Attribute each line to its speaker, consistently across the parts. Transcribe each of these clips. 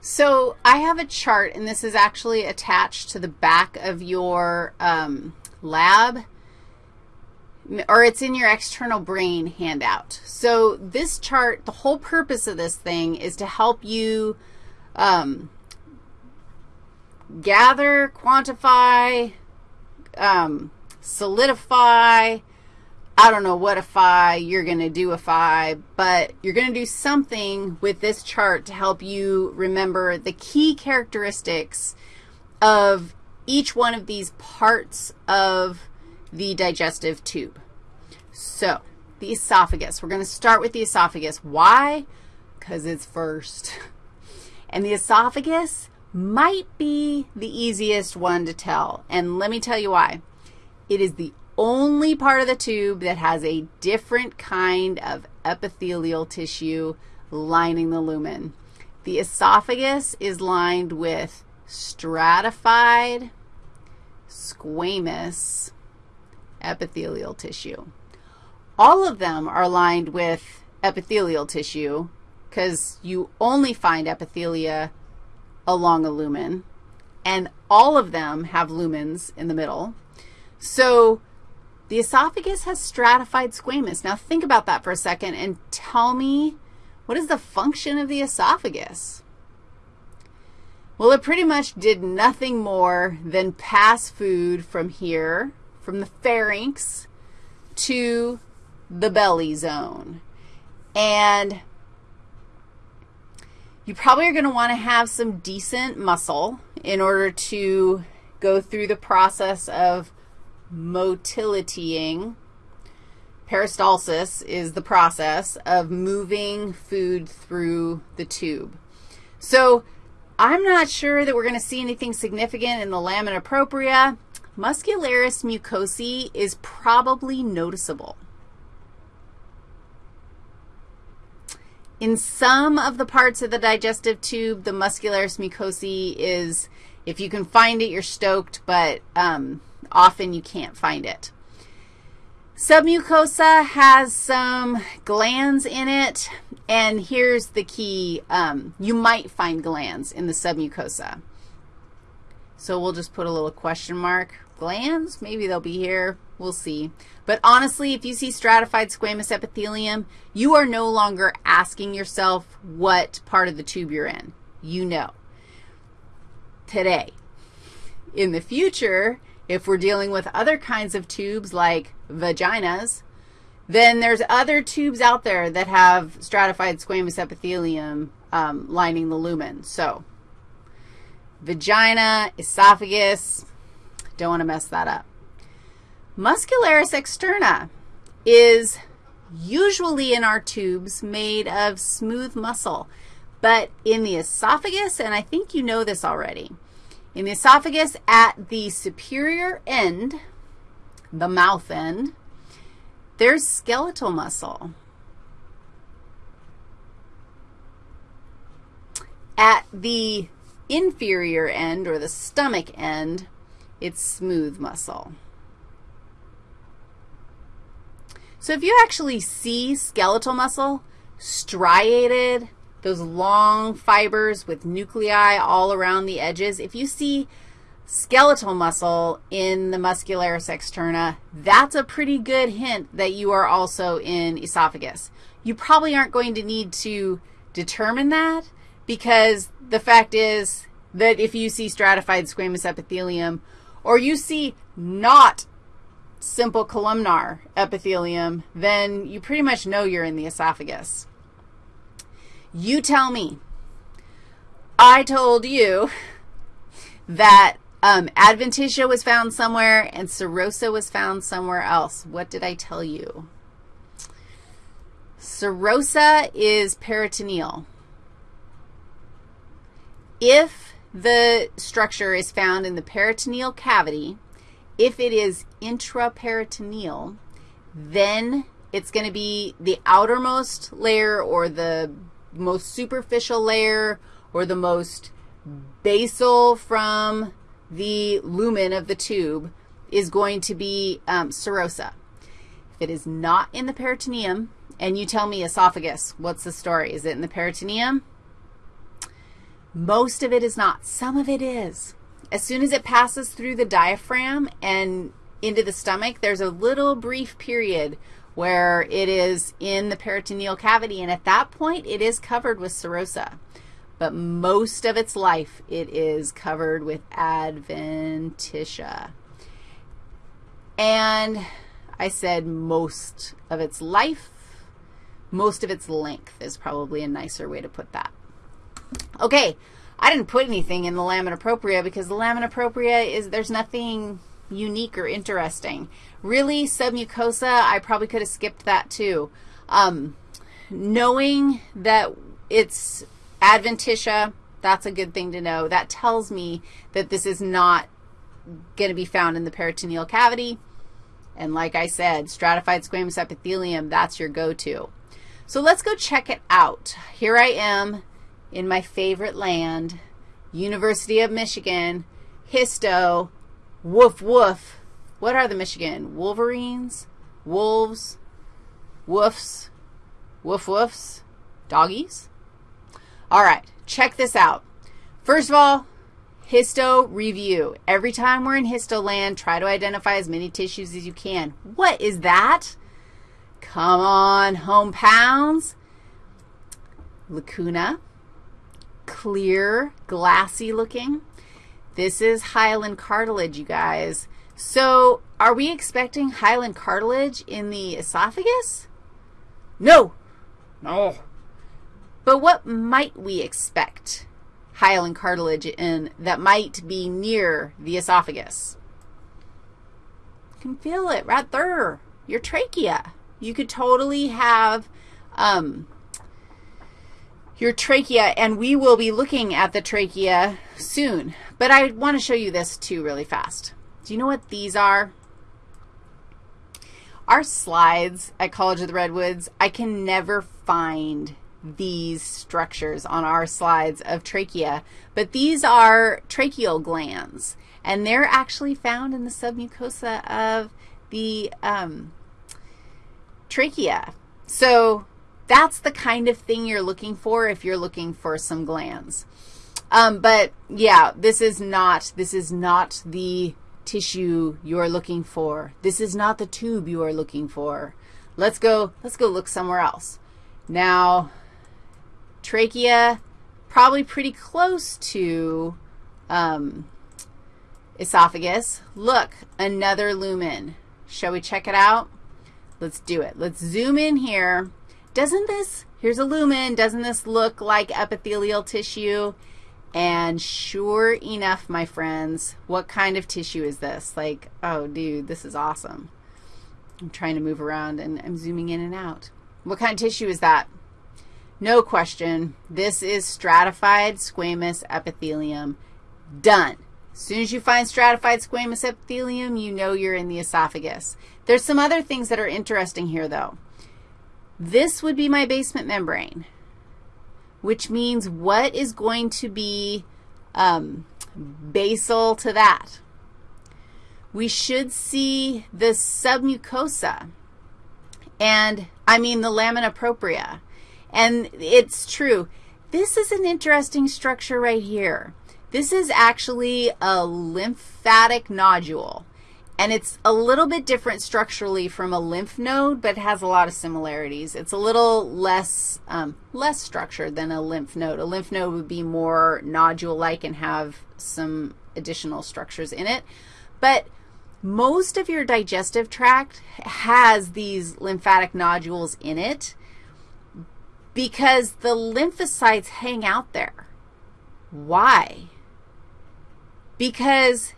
Speaker 1: So I have a chart, and this is actually attached to the back of your um, lab, or it's in your external brain handout. So this chart, the whole purpose of this thing is to help you um, gather, quantify, um, solidify, I don't know what a phi you're going to do a phi, but you're going to do something with this chart to help you remember the key characteristics of each one of these parts of the digestive tube. So the esophagus. We're going to start with the esophagus. Why? Because it's first. And the esophagus might be the easiest one to tell, and let me tell you why. It is the only part of the tube that has a different kind of epithelial tissue lining the lumen. The esophagus is lined with stratified squamous epithelial tissue. All of them are lined with epithelial tissue because you only find epithelia along a lumen, and all of them have lumens in the middle. So the esophagus has stratified squamous. Now think about that for a second and tell me what is the function of the esophagus? Well, it pretty much did nothing more than pass food from here, from the pharynx to the belly zone. And you probably are going to want to have some decent muscle in order to go through the process of motilitying. Peristalsis is the process of moving food through the tube. So I'm not sure that we're going to see anything significant in the lamina propria. Muscularis mucosae is probably noticeable. In some of the parts of the digestive tube, the muscularis mucosae is, if you can find it, you're stoked, but um, Often you can't find it. Submucosa has some glands in it, and here's the key. Um, you might find glands in the submucosa. So we'll just put a little question mark. Glands, maybe they'll be here. We'll see. But honestly, if you see stratified squamous epithelium, you are no longer asking yourself what part of the tube you're in. You know today. In the future, if we're dealing with other kinds of tubes like vaginas, then there's other tubes out there that have stratified squamous epithelium um, lining the lumen. So vagina, esophagus, don't want to mess that up. Muscularis externa is usually in our tubes made of smooth muscle, but in the esophagus, and I think you know this already, in the esophagus at the superior end, the mouth end, there's skeletal muscle. At the inferior end, or the stomach end, it's smooth muscle. So if you actually see skeletal muscle striated, those long fibers with nuclei all around the edges. If you see skeletal muscle in the muscularis externa, that's a pretty good hint that you are also in esophagus. You probably aren't going to need to determine that because the fact is that if you see stratified squamous epithelium or you see not simple columnar epithelium, then you pretty much know you're in the esophagus. You tell me. I told you that um, adventitia was found somewhere and serosa was found somewhere else. What did I tell you? Serosa is peritoneal. If the structure is found in the peritoneal cavity, if it is intraperitoneal, then it's going to be the outermost layer or the most superficial layer or the most basal from the lumen of the tube is going to be um, serosa. If it is not in the peritoneum, and you tell me esophagus, what's the story? Is it in the peritoneum? Most of it is not. Some of it is. As soon as it passes through the diaphragm and into the stomach, there's a little brief period where it is in the peritoneal cavity, and at that point, it is covered with serosa. But most of its life, it is covered with adventitia. And I said most of its life, most of its length is probably a nicer way to put that. Okay, I didn't put anything in the lamina propria because the lamina propria is, there's nothing unique or interesting. Really, submucosa, I probably could have skipped that too. Um, knowing that it's adventitia, that's a good thing to know. That tells me that this is not going to be found in the peritoneal cavity. And like I said, stratified squamous epithelium, that's your go-to. So let's go check it out. Here I am in my favorite land, University of Michigan, histo, woof woof. What are the Michigan? Wolverines? Wolves? Woofs? Woof woofs? Doggies? All right, check this out. First of all, Histo review. Every time we're in histo land, try to identify as many tissues as you can. What is that? Come on, home pounds. Lacuna, clear, glassy looking. This is hyaline cartilage, you guys. So are we expecting hyaline cartilage in the esophagus? No. No. But what might we expect? hyaline cartilage in that might be near the esophagus. You can feel it right there, your trachea. You could totally have um, your trachea, and we will be looking at the trachea soon. But I want to show you this too really fast. Do you know what these are? Our slides at College of the Redwoods, I can never find these structures on our slides of trachea, but these are tracheal glands, and they're actually found in the submucosa of the um, trachea. So that's the kind of thing you're looking for if you're looking for some glands. Um, but, yeah, this is not, this is not the tissue you're looking for. This is not the tube you are looking for. Let's go, let's go look somewhere else. Now, Trachea, probably pretty close to um, esophagus. Look, another lumen. Shall we check it out? Let's do it. Let's zoom in here. Doesn't this, here's a lumen, doesn't this look like epithelial tissue? And sure enough, my friends, what kind of tissue is this? Like, oh, dude, this is awesome. I'm trying to move around, and I'm zooming in and out. What kind of tissue is that? No question. This is stratified squamous epithelium. Done. As soon as you find stratified squamous epithelium, you know you're in the esophagus. There's some other things that are interesting here, though. This would be my basement membrane, which means what is going to be um, basal to that? We should see the submucosa, and I mean the lamina propria. And it's true. This is an interesting structure right here. This is actually a lymphatic nodule. And it's a little bit different structurally from a lymph node, but it has a lot of similarities. It's a little less, um, less structured than a lymph node. A lymph node would be more nodule-like and have some additional structures in it. But most of your digestive tract has these lymphatic nodules in it because the lymphocytes hang out there. Why? Because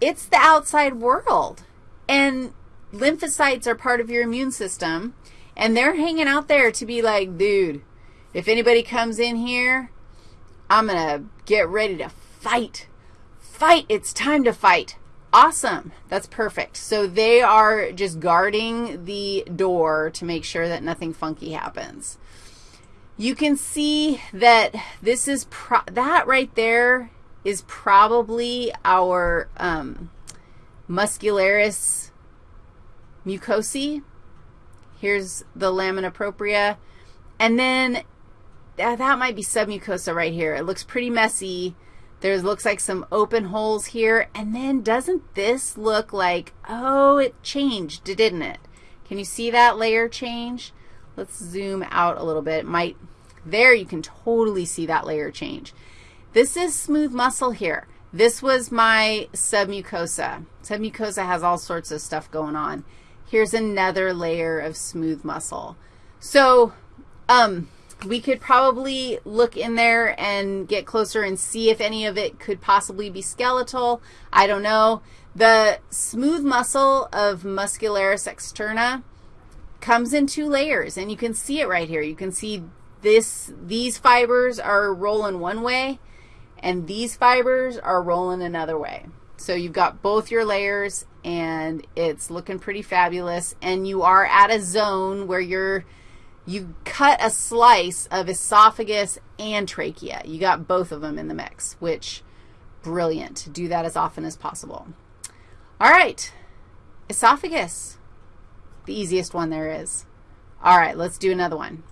Speaker 1: it's the outside world, and lymphocytes are part of your immune system, and they're hanging out there to be like, dude, if anybody comes in here, I'm going to get ready to fight. Fight. It's time to fight. Awesome. That's perfect. So they are just guarding the door to make sure that nothing funky happens. You can see that this is, that right there is probably our um, muscularis mucosae. Here's the lamina propria. And then uh, that might be submucosa right here. It looks pretty messy. There looks like some open holes here. And then doesn't this look like, oh, it changed, didn't it? Can you see that layer change? Let's zoom out a little bit. It might, there you can totally see that layer change. This is smooth muscle here. This was my submucosa. Submucosa has all sorts of stuff going on. Here's another layer of smooth muscle. So um, we could probably look in there and get closer and see if any of it could possibly be skeletal. I don't know. The smooth muscle of muscularis externa comes in two layers, and you can see it right here. You can see this, these fibers are rolling one way, and these fibers are rolling another way. So you've got both your layers, and it's looking pretty fabulous, and you are at a zone where you're you cut a slice of esophagus and trachea. You got both of them in the mix, which, brilliant. Do that as often as possible. All right, esophagus, the easiest one there is. All right, let's do another one.